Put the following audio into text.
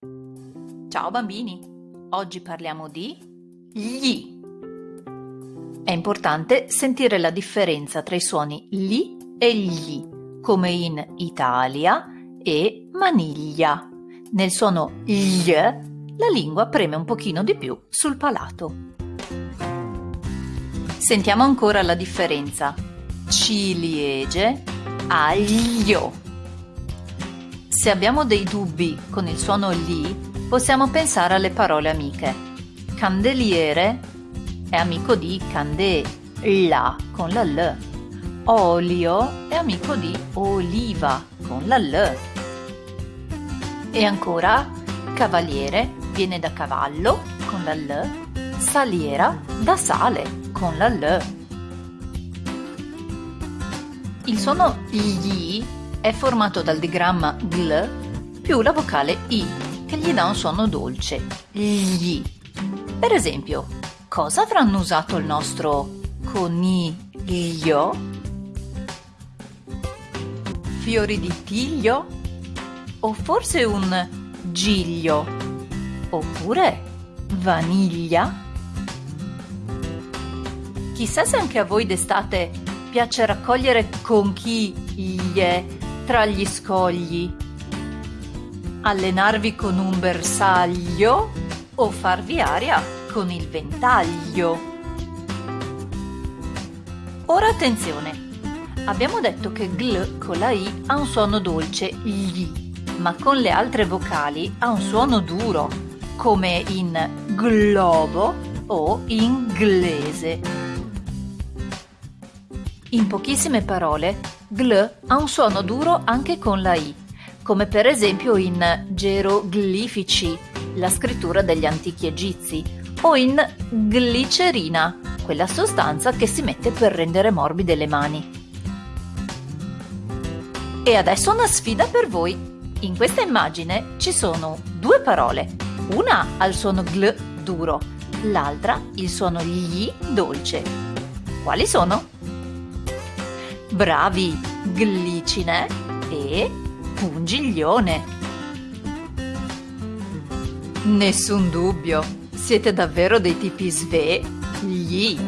Ciao bambini, oggi parliamo di gli. È importante sentire la differenza tra i suoni li e gli, come in Italia e maniglia. Nel suono gli la lingua preme un pochino di più sul palato. Sentiamo ancora la differenza. Ciliegie, aglio. Se abbiamo dei dubbi con il suono li, possiamo pensare alle parole amiche. Candeliere è amico di candela con la L. Olio è amico di oliva con la L. E ancora cavaliere viene da cavallo con la L, saliera da sale con la L. Il suono gli è formato dal digramma gl più la vocale i, che gli dà un suono dolce, gli. Per esempio, cosa avranno usato il nostro coniglio? Fiori di tiglio? O forse un giglio? Oppure vaniglia? Chissà se anche a voi d'estate piace raccogliere conchiglie tra gli scogli, allenarvi con un bersaglio o farvi aria con il ventaglio. Ora attenzione! Abbiamo detto che gl con la i ha un suono dolce, gli, ma con le altre vocali ha un suono duro, come in globo o inglese. In pochissime parole, gl ha un suono duro anche con la i, come per esempio in geroglifici, la scrittura degli antichi egizi, o in glicerina, quella sostanza che si mette per rendere morbide le mani. E adesso una sfida per voi. In questa immagine ci sono due parole. Una ha il suono gl duro, l'altra il suono gli dolce. Quali sono? Bravi, glicine e pungiglione. Nessun dubbio, siete davvero dei tipi svegli.